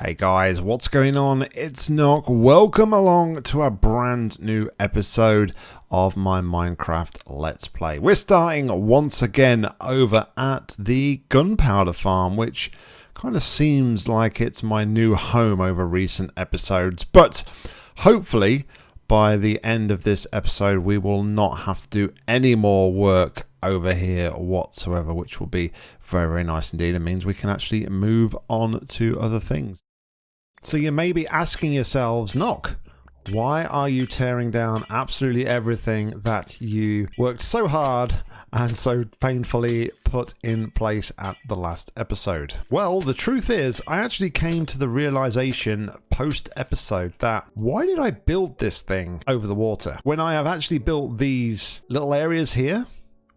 Hey guys, what's going on? It's Nock. Welcome along to a brand new episode of my Minecraft Let's Play. We're starting once again over at the Gunpowder Farm, which kind of seems like it's my new home over recent episodes, but hopefully by the end of this episode we will not have to do any more work over here whatsoever, which will be very, very nice indeed. It means we can actually move on to other things. So you may be asking yourselves, Nock, why are you tearing down absolutely everything that you worked so hard and so painfully put in place at the last episode? Well, the truth is, I actually came to the realization post episode that why did I build this thing over the water when I have actually built these little areas here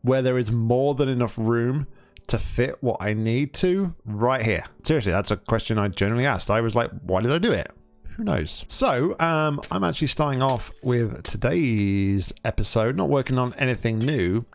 where there is more than enough room to fit what I need to right here? Seriously, that's a question I generally asked. I was like, why did I do it? Who knows? So, um, I'm actually starting off with today's episode, not working on anything new,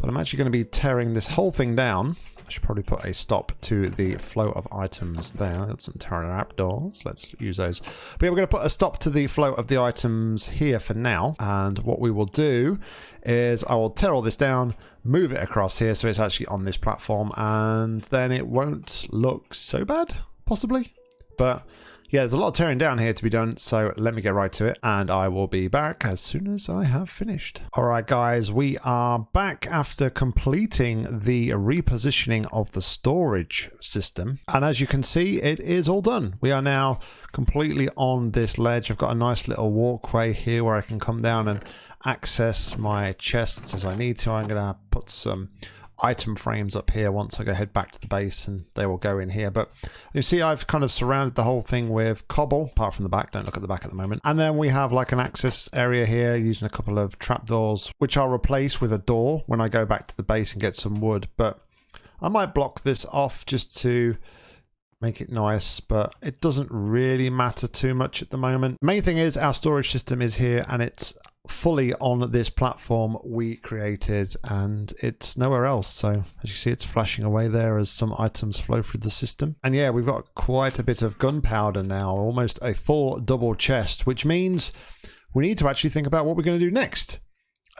but I'm actually going to be tearing this whole thing down. I should probably put a stop to the flow of items there. Got some pterodactyls. Let's use those. But yeah, we're going to put a stop to the flow of the items here for now. And what we will do is I will tear all this down, move it across here so it's actually on this platform, and then it won't look so bad, possibly. But yeah, there's a lot of tearing down here to be done, so let me get right to it, and I will be back as soon as I have finished. Alright guys, we are back after completing the repositioning of the storage system, and as you can see, it is all done. We are now completely on this ledge. I've got a nice little walkway here where I can come down and access my chests as I need to. I'm going to put some item frames up here once I go head back to the base and they will go in here. But you see I've kind of surrounded the whole thing with cobble, apart from the back, don't look at the back at the moment. And then we have like an access area here using a couple of trapdoors, which I'll replace with a door when I go back to the base and get some wood. But I might block this off just to make it nice, but it doesn't really matter too much at the moment. Main thing is our storage system is here and it's fully on this platform we created and it's nowhere else. So as you see, it's flashing away there as some items flow through the system. And yeah, we've got quite a bit of gunpowder now, almost a full double chest, which means we need to actually think about what we're going to do next.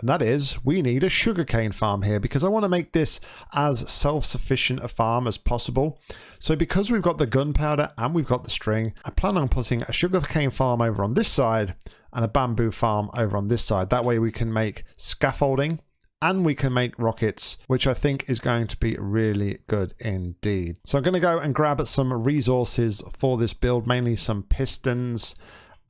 And that is, we need a sugarcane farm here because I want to make this as self-sufficient a farm as possible. So because we've got the gunpowder and we've got the string, I plan on putting a sugarcane farm over on this side and a bamboo farm over on this side. That way we can make scaffolding and we can make rockets, which I think is going to be really good indeed. So I'm going to go and grab some resources for this build, mainly some pistons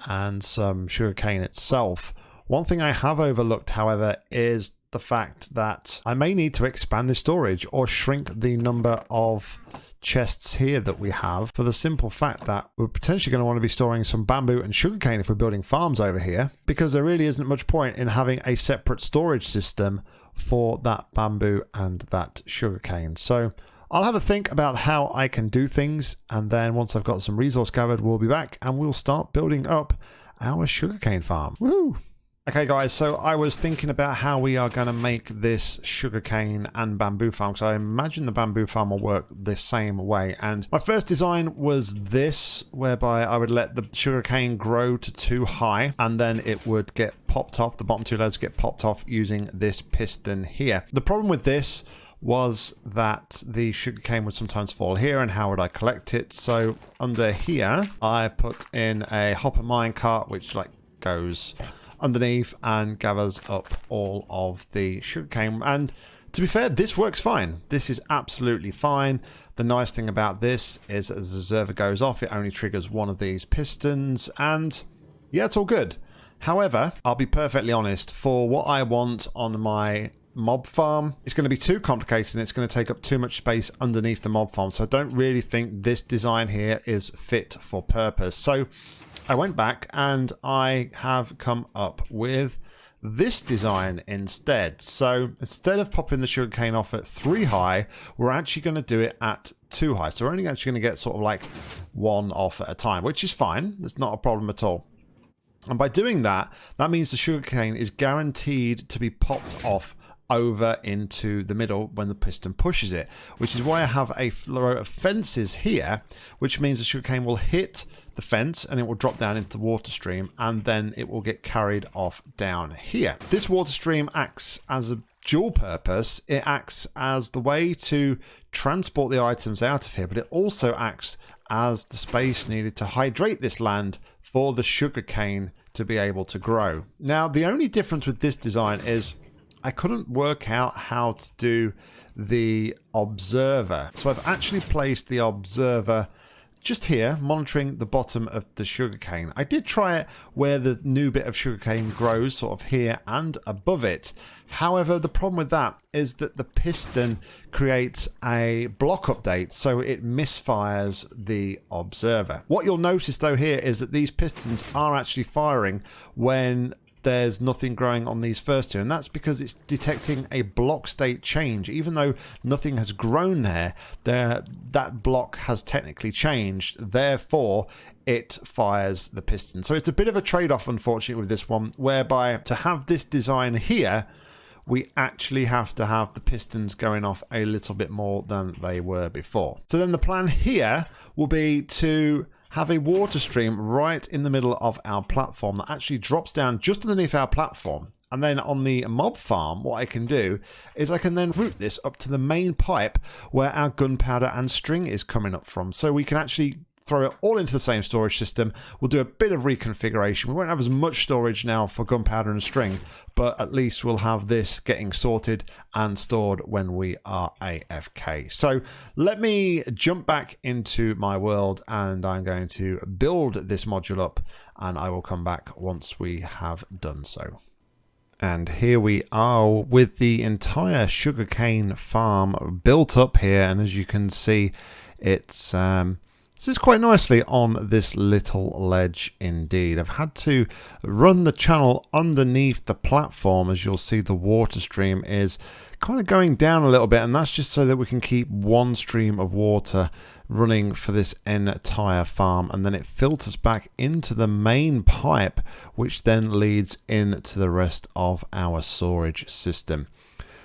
and some sugarcane itself. One thing I have overlooked, however, is the fact that I may need to expand the storage or shrink the number of chests here that we have for the simple fact that we're potentially going to want to be storing some bamboo and sugarcane if we're building farms over here because there really isn't much point in having a separate storage system for that bamboo and that sugarcane. So I'll have a think about how I can do things and then once I've got some resource gathered we'll be back and we'll start building up our sugarcane farm. Woo! Okay guys, so I was thinking about how we are going to make this sugarcane and bamboo farm. So I imagine the bamboo farm will work the same way. And my first design was this, whereby I would let the sugarcane grow to too high and then it would get popped off. The bottom two layers get popped off using this piston here. The problem with this was that the sugarcane would sometimes fall here and how would I collect it? So under here, I put in a hopper minecart, which like goes underneath and gathers up all of the sugarcane. And to be fair, this works fine. This is absolutely fine. The nice thing about this is as the observer goes off, it only triggers one of these pistons and yeah, it's all good. However, I'll be perfectly honest, for what I want on my mob farm, it's going to be too complicated and it's going to take up too much space underneath the mob farm. So I don't really think this design here is fit for purpose. So I went back and I have come up with this design instead. So instead of popping the sugarcane off at three high, we're actually going to do it at two high. So we're only actually going to get sort of like one off at a time, which is fine. That's not a problem at all. And by doing that, that means the sugarcane is guaranteed to be popped off over into the middle when the piston pushes it, which is why I have a row of fences here, which means the sugarcane will hit the fence and it will drop down into the water stream and then it will get carried off down here. This water stream acts as a dual purpose. It acts as the way to transport the items out of here, but it also acts as the space needed to hydrate this land for the sugarcane to be able to grow. Now, the only difference with this design is I couldn't work out how to do the observer. So I've actually placed the observer just here, monitoring the bottom of the sugarcane. I did try it where the new bit of sugarcane grows, sort of here and above it. However, the problem with that is that the piston creates a block update, so it misfires the observer. What you'll notice though here is that these pistons are actually firing when there's nothing growing on these first two. And that's because it's detecting a block state change. Even though nothing has grown there there that block has technically changed. Therefore it fires the piston. So it's a bit of a trade-off unfortunately with this one whereby to have this design here we actually have to have the pistons going off a little bit more than they were before. So then the plan here will be to have a water stream right in the middle of our platform that actually drops down just underneath our platform. And then on the mob farm, what I can do is I can then route this up to the main pipe where our gunpowder and string is coming up from. So we can actually throw it all into the same storage system. We'll do a bit of reconfiguration. We won't have as much storage now for gunpowder and string, but at least we'll have this getting sorted and stored when we are AFK. So let me jump back into my world and I'm going to build this module up and I will come back once we have done so. And here we are with the entire sugarcane farm built up here. And as you can see, it's um, is quite nicely on this little ledge indeed. I've had to run the channel underneath the platform as you'll see the water stream is kind of going down a little bit and that's just so that we can keep one stream of water running for this entire farm and then it filters back into the main pipe which then leads into the rest of our storage system.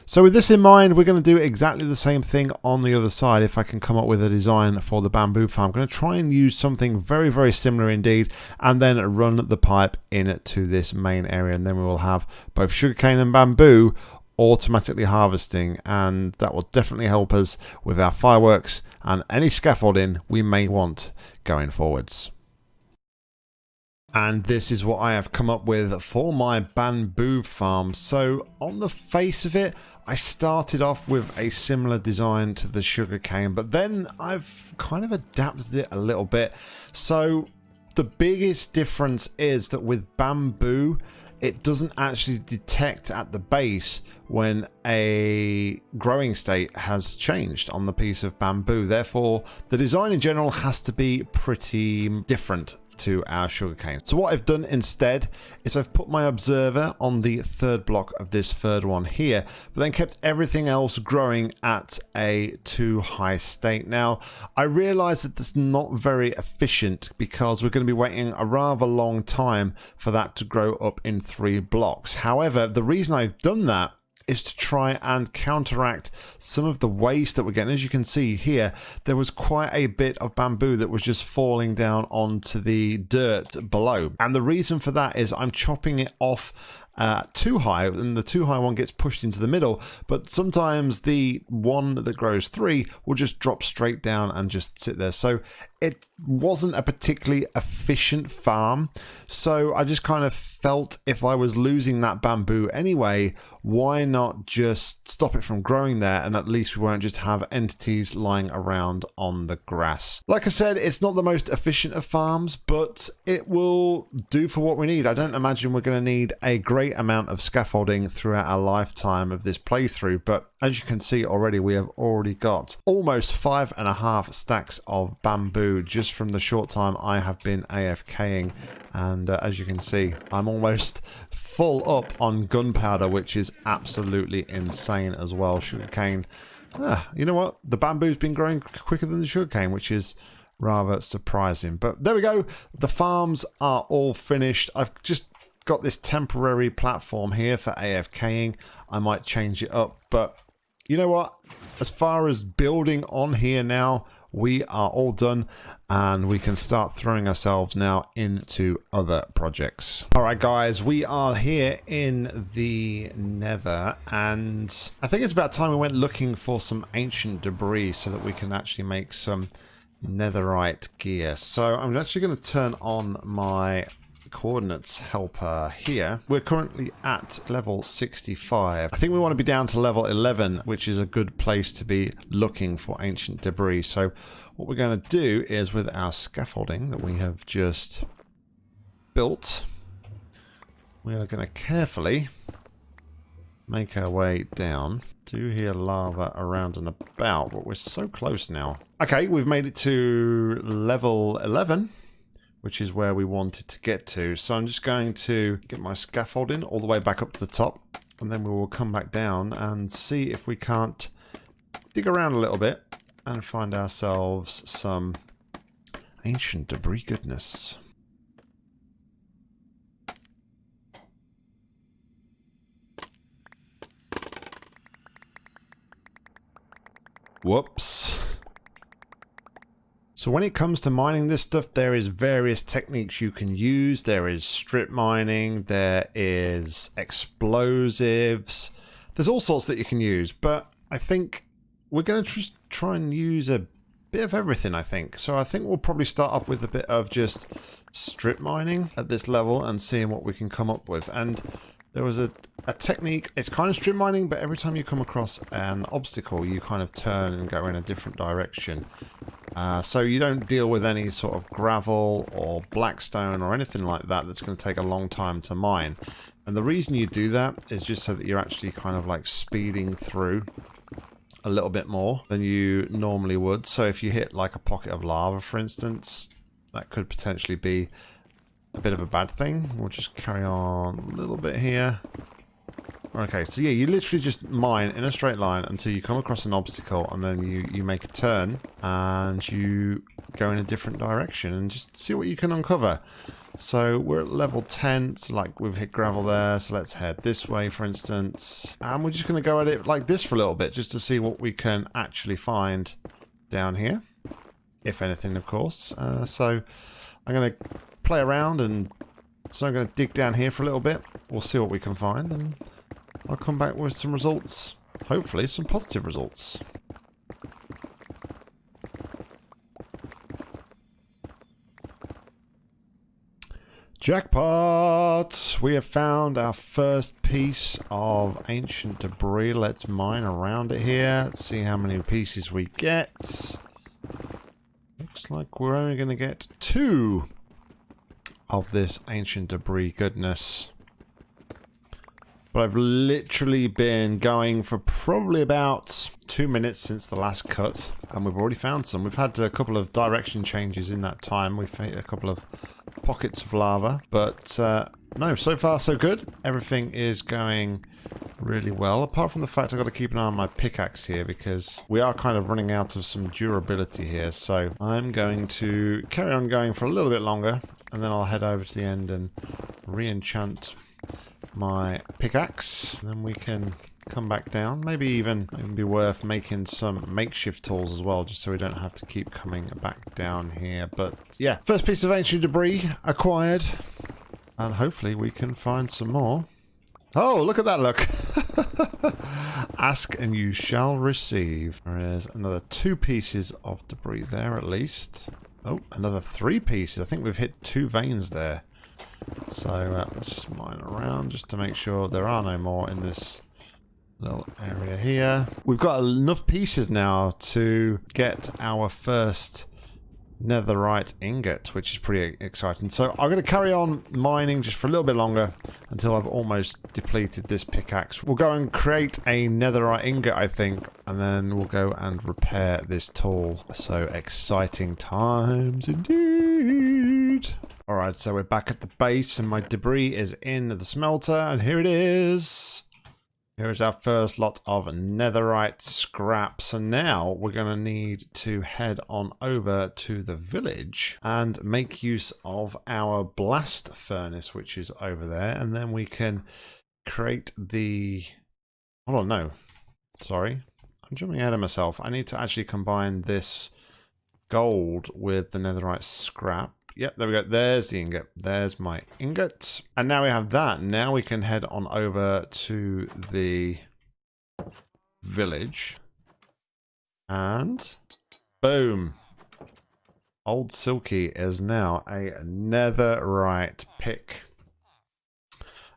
So with this in mind, we're going to do exactly the same thing on the other side. If I can come up with a design for the bamboo farm, I'm going to try and use something very, very similar indeed, and then run the pipe into this main area. And then we will have both sugarcane and bamboo automatically harvesting and that will definitely help us with our fireworks and any scaffolding we may want going forwards. And this is what I have come up with for my bamboo farm. So on the face of it, I started off with a similar design to the sugarcane, but then I've kind of adapted it a little bit. So the biggest difference is that with bamboo, it doesn't actually detect at the base when a growing state has changed on the piece of bamboo. Therefore, the design in general has to be pretty different to our sugarcane. So what I've done instead is I've put my observer on the third block of this third one here, but then kept everything else growing at a two high state. Now, I realize that that's not very efficient because we're going to be waiting a rather long time for that to grow up in three blocks. However, the reason I've done that is to try and counteract some of the waste that we're getting. As you can see here, there was quite a bit of bamboo that was just falling down onto the dirt below. And the reason for that is I'm chopping it off uh, two high, and the two high one gets pushed into the middle. But sometimes the one that grows three will just drop straight down and just sit there. So it wasn't a particularly efficient farm. So I just kind of felt if I was losing that bamboo anyway, why not just stop it from growing there and at least we won't just have entities lying around on the grass. Like I said, it's not the most efficient of farms, but it will do for what we need. I don't imagine we're going to need a great amount of scaffolding throughout our lifetime of this playthrough, but as you can see already, we have already got almost five and a half stacks of bamboo just from the short time I have been AFKing. And uh, as you can see, I'm almost full up on gunpowder, which is absolutely insane as well. Sugarcane. Ah, you know what? The bamboo's been growing quicker than the sugarcane, which is rather surprising. But there we go. The farms are all finished. I've just got this temporary platform here for AFKing. I might change it up, but you know what? As far as building on here now, we are all done and we can start throwing ourselves now into other projects. All right, guys, we are here in the nether and I think it's about time we went looking for some ancient debris so that we can actually make some netherite gear. So I'm actually going to turn on my coordinates helper here. We're currently at level 65. I think we want to be down to level 11, which is a good place to be looking for ancient debris. So what we're going to do is with our scaffolding that we have just built, we are going to carefully make our way down. Do hear lava around and about, but we're so close now. Okay, we've made it to level 11 which is where we wanted to get to. So I'm just going to get my scaffolding all the way back up to the top and then we will come back down and see if we can't dig around a little bit and find ourselves some ancient debris goodness. Whoops. So when it comes to mining this stuff, there is various techniques you can use. There is strip mining, there is explosives, there's all sorts that you can use. But I think we're going to just try and use a bit of everything, I think. So I think we'll probably start off with a bit of just strip mining at this level and seeing what we can come up with. And there was a, a technique, it's kind of strip mining, but every time you come across an obstacle, you kind of turn and go in a different direction. Uh, so you don't deal with any sort of gravel or blackstone or anything like that that's going to take a long time to mine. And the reason you do that is just so that you're actually kind of like speeding through a little bit more than you normally would. So if you hit like a pocket of lava, for instance, that could potentially be a bit of a bad thing. We'll just carry on a little bit here. Okay, so yeah, you literally just mine in a straight line until you come across an obstacle and then you, you make a turn and you go in a different direction and just see what you can uncover. So we're at level 10, so like we've hit gravel there, so let's head this way for instance. And we're just going to go at it like this for a little bit just to see what we can actually find down here. If anything, of course. Uh, so I'm going to play around and so I'm going to dig down here for a little bit. We'll see what we can find and I'll come back with some results. Hopefully some positive results. Jackpot! We have found our first piece of ancient debris. Let's mine around it here. Let's see how many pieces we get. Looks like we're only going to get two of this ancient debris goodness. But I've literally been going for probably about two minutes since the last cut, and we've already found some. We've had a couple of direction changes in that time. We've hit a couple of pockets of lava, but uh, no, so far so good. Everything is going really well, apart from the fact I've got to keep an eye on my pickaxe here because we are kind of running out of some durability here. So I'm going to carry on going for a little bit longer, and then I'll head over to the end and re-enchant my pickaxe. Then we can come back down. Maybe even it be worth making some makeshift tools as well, just so we don't have to keep coming back down here. But yeah, first piece of ancient debris acquired. And hopefully we can find some more. Oh, look at that look. Ask and you shall receive. There is another two pieces of debris there at least. Oh, another three pieces. I think we've hit two veins there. So uh, let's just mine around just to make sure there are no more in this little area here. We've got enough pieces now to get our first netherite ingot, which is pretty exciting. So I'm going to carry on mining just for a little bit longer until I've almost depleted this pickaxe. We'll go and create a netherite ingot, I think, and then we'll go and repair this tool. So exciting times indeed. Alright, so we're back at the base and my debris is in the smelter and here it is. Here is our first lot of netherite scrap. So now we're going to need to head on over to the village and make use of our blast furnace, which is over there. And then we can create the... Hold on, no. Sorry. I'm jumping ahead of myself. I need to actually combine this gold with the netherite scrap. Yep, there we go. There's the ingot. There's my ingot. And now we have that. Now we can head on over to the village. And boom. Old Silky is now a netherite pick.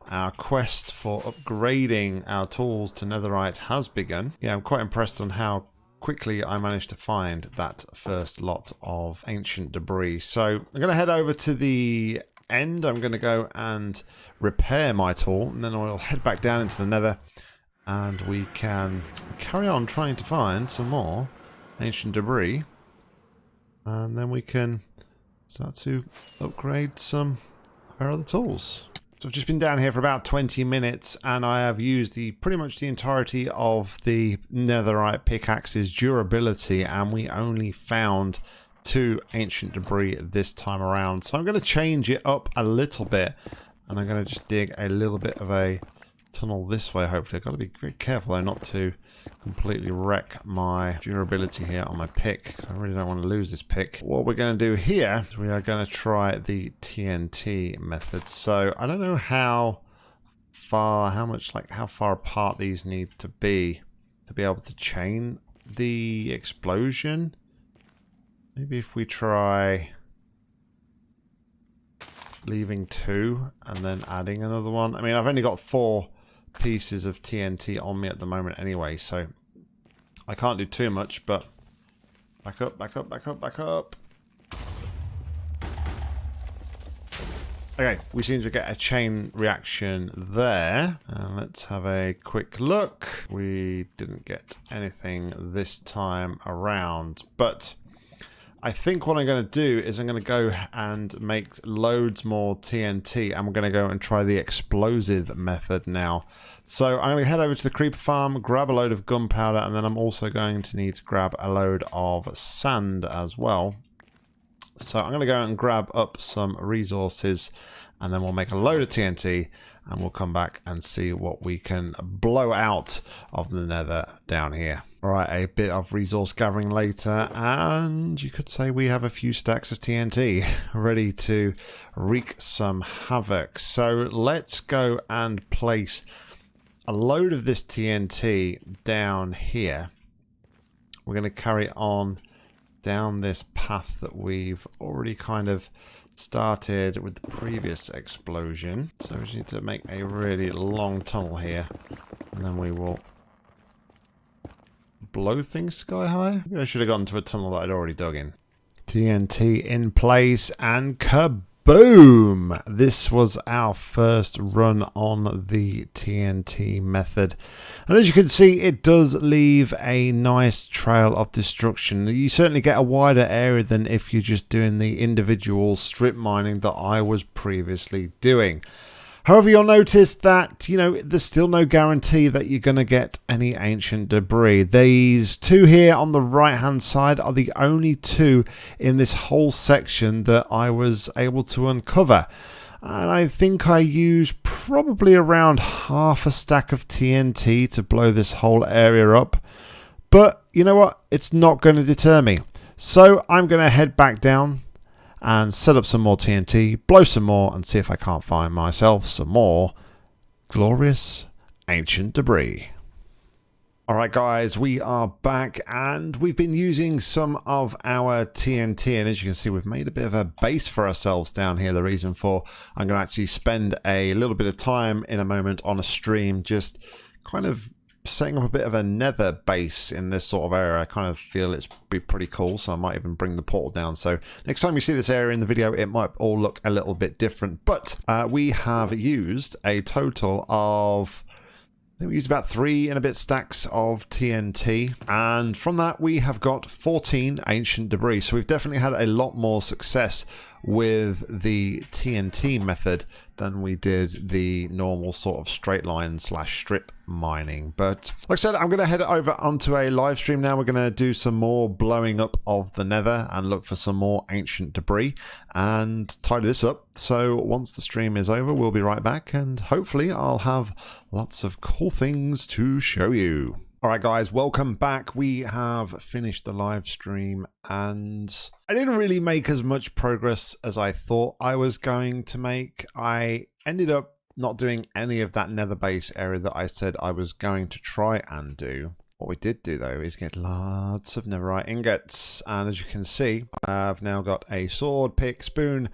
Our quest for upgrading our tools to netherite has begun. Yeah, I'm quite impressed on how quickly I managed to find that first lot of ancient debris. So I'm going to head over to the end. I'm going to go and repair my tool and then I'll head back down into the nether and we can carry on trying to find some more ancient debris and then we can start to upgrade some of our other tools. So I've just been down here for about 20 minutes and I have used the pretty much the entirety of the netherite pickaxe's durability and we only found two ancient debris this time around. So I'm going to change it up a little bit and I'm going to just dig a little bit of a tunnel this way hopefully. I've got to be very careful though not to completely wreck my durability here on my pick. I really don't want to lose this pick. What we're going to do here is we are going to try the TNT method. So I don't know how far, how much, like how far apart these need to be to be able to chain the explosion. Maybe if we try leaving two and then adding another one. I mean, I've only got four pieces of TNT on me at the moment anyway, so I can't do too much, but back up, back up, back up, back up. Okay, we seem to get a chain reaction there. And let's have a quick look. We didn't get anything this time around, but I think what I'm going to do is I'm going to go and make loads more TNT and we're going to go and try the explosive method now. So I'm going to head over to the creeper farm, grab a load of gunpowder and then I'm also going to need to grab a load of sand as well. So I'm going to go and grab up some resources and then we'll make a load of TNT and we'll come back and see what we can blow out of the nether down here. Alright, a bit of resource gathering later, and you could say we have a few stacks of TNT ready to wreak some havoc. So let's go and place a load of this TNT down here. We're going to carry on down this path that we've already kind of started with the previous explosion. So we just need to make a really long tunnel here. And then we will blow things sky high. Maybe I should have gone to a tunnel that I'd already dug in. TNT in place and kaboom! Boom! This was our first run on the TNT method. And as you can see, it does leave a nice trail of destruction. You certainly get a wider area than if you're just doing the individual strip mining that I was previously doing. However, you'll notice that, you know, there's still no guarantee that you're going to get any ancient debris. These two here on the right hand side are the only two in this whole section that I was able to uncover. And I think I used probably around half a stack of TNT to blow this whole area up. But you know what? It's not going to deter me. So I'm going to head back down and set up some more TNT, blow some more, and see if I can't find myself some more glorious ancient debris. Alright guys, we are back and we've been using some of our TNT and as you can see we've made a bit of a base for ourselves down here. The reason for I'm going to actually spend a little bit of time in a moment on a stream just kind of setting up a bit of a nether base in this sort of area. I kind of feel it's be pretty cool, so I might even bring the portal down. So next time you see this area in the video, it might all look a little bit different. But uh, we have used a total of I think we used about three and a bit stacks of TNT. And from that, we have got 14 ancient debris. So we've definitely had a lot more success with the TNT method than we did the normal sort of straight line slash strip mining. But like I said, I'm going to head over onto a live stream now. We're going to do some more blowing up of the nether and look for some more ancient debris and tidy this up. So once the stream is over, we'll be right back and hopefully I'll have lots of cool things to show you. All right, guys, welcome back. We have finished the live stream and I didn't really make as much progress as I thought I was going to make. I ended up not doing any of that nether base area that I said I was going to try and do. What we did do though is get lots of netherite ingots and as you can see I've now got a sword, pick, spoon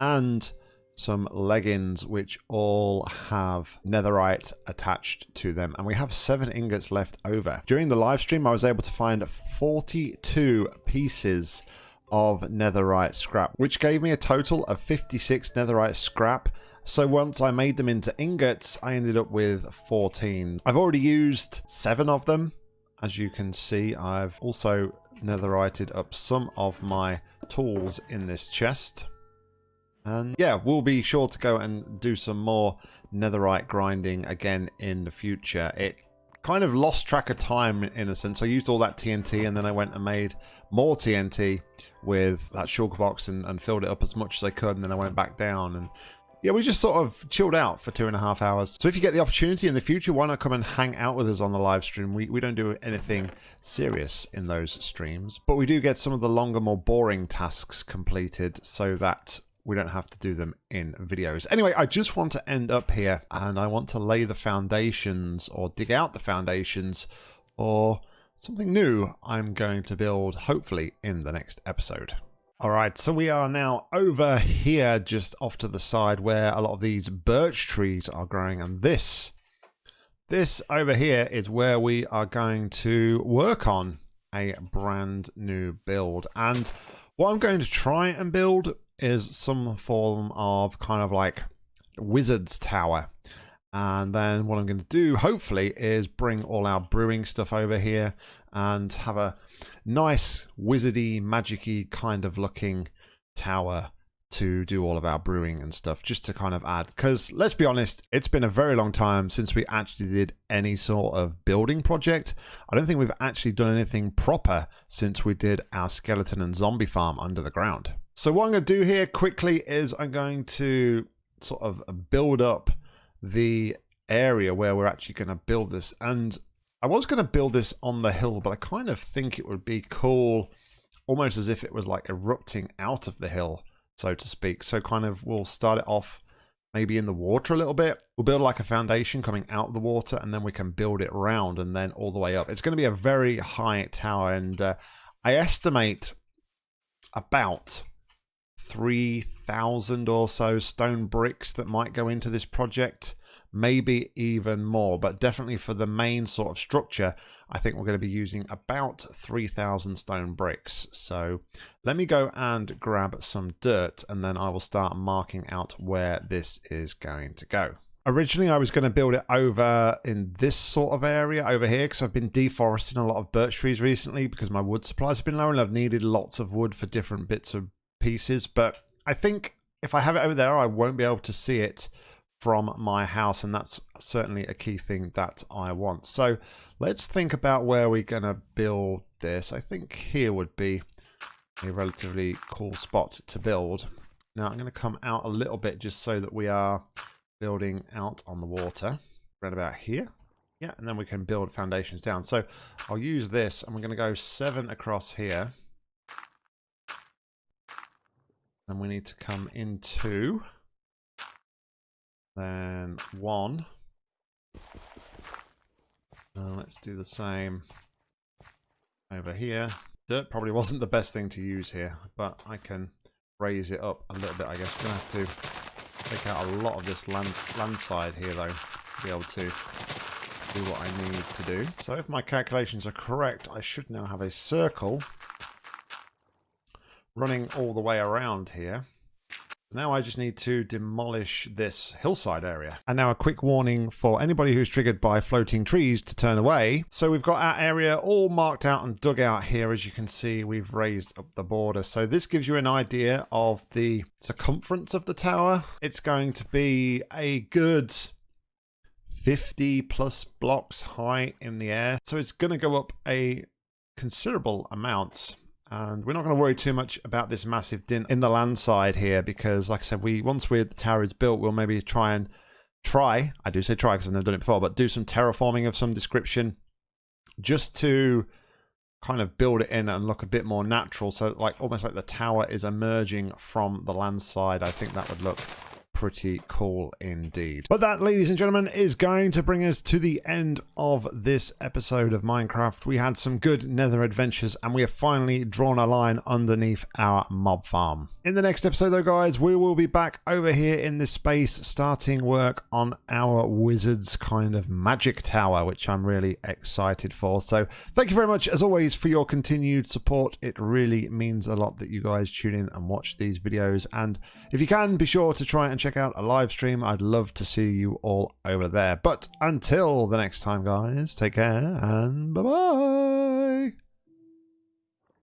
and some leggings which all have netherite attached to them and we have seven ingots left over. During the live stream I was able to find 42 pieces of netherite scrap which gave me a total of 56 netherite scrap so once I made them into ingots I ended up with 14. I've already used seven of them as you can see I've also netherited up some of my tools in this chest and yeah, we'll be sure to go and do some more netherite grinding again in the future. It kind of lost track of time in a sense. I used all that TNT and then I went and made more TNT with that shulker box and, and filled it up as much as I could and then I went back down and yeah, we just sort of chilled out for two and a half hours. So if you get the opportunity in the future, why not come and hang out with us on the live stream? We, we don't do anything serious in those streams, but we do get some of the longer, more boring tasks completed so that we don't have to do them in videos. Anyway, I just want to end up here and I want to lay the foundations or dig out the foundations or something new I'm going to build hopefully in the next episode. All right, so we are now over here just off to the side where a lot of these birch trees are growing and this this over here is where we are going to work on a brand new build and what I'm going to try and build is some form of kind of like wizard's tower. And then what I'm going to do, hopefully, is bring all our brewing stuff over here and have a nice wizardy, magicy kind of looking tower to do all of our brewing and stuff just to kind of add. Because let's be honest it's been a very long time since we actually did any sort of building project. I don't think we've actually done anything proper since we did our skeleton and zombie farm under the ground so what I'm going to do here quickly is I'm going to sort of build up the area where we're actually going to build this. And I was going to build this on the hill, but I kind of think it would be cool, almost as if it was like erupting out of the hill, so to speak. So kind of we'll start it off maybe in the water a little bit. We'll build like a foundation coming out of the water and then we can build it round and then all the way up. It's going to be a very high tower and uh, I estimate about 3,000 or so stone bricks that might go into this project, maybe even more, but definitely for the main sort of structure, I think we're going to be using about 3,000 stone bricks. So let me go and grab some dirt and then I will start marking out where this is going to go. Originally, I was going to build it over in this sort of area over here because I've been deforesting a lot of birch trees recently because my wood supplies have been low and I've needed lots of wood for different bits of pieces, but I think if I have it over there, I won't be able to see it from my house, and that's certainly a key thing that I want. So let's think about where we're going to build this. I think here would be a relatively cool spot to build. Now I'm going to come out a little bit just so that we are building out on the water right about here. Yeah, and then we can build foundations down. So I'll use this and we're going to go seven across here. Then we need to come into then one. Uh, let's do the same over here. Dirt probably wasn't the best thing to use here, but I can raise it up a little bit, I guess. We're going to have to take out a lot of this land, land side here, though, to be able to do what I need to do. So if my calculations are correct, I should now have a circle running all the way around here. Now I just need to demolish this hillside area. And now a quick warning for anybody who's triggered by floating trees to turn away. So we've got our area all marked out and dug out here. As you can see, we've raised up the border. So this gives you an idea of the circumference of the tower. It's going to be a good 50 plus blocks high in the air. So it's going to go up a considerable amount and we're not going to worry too much about this massive dint in the land side here because like I said we once we the tower is built we'll maybe try and try I do say try because I've never done it before but do some terraforming of some description just to kind of build it in and look a bit more natural. So like almost like the tower is emerging from the land side I think that would look pretty cool indeed. But that, ladies and gentlemen, is going to bring us to the end of this episode of Minecraft. We had some good nether adventures and we have finally drawn a line underneath our mob farm. In the next episode though, guys, we will be back over here in this space starting work on our wizard's kind of magic tower, which I'm really excited for. So thank you very much, as always, for your continued support. It really means a lot that you guys tune in and watch these videos. And if you can, be sure to try and check out a live stream. I'd love to see you all over there. But until the next time, guys, take care and bye bye.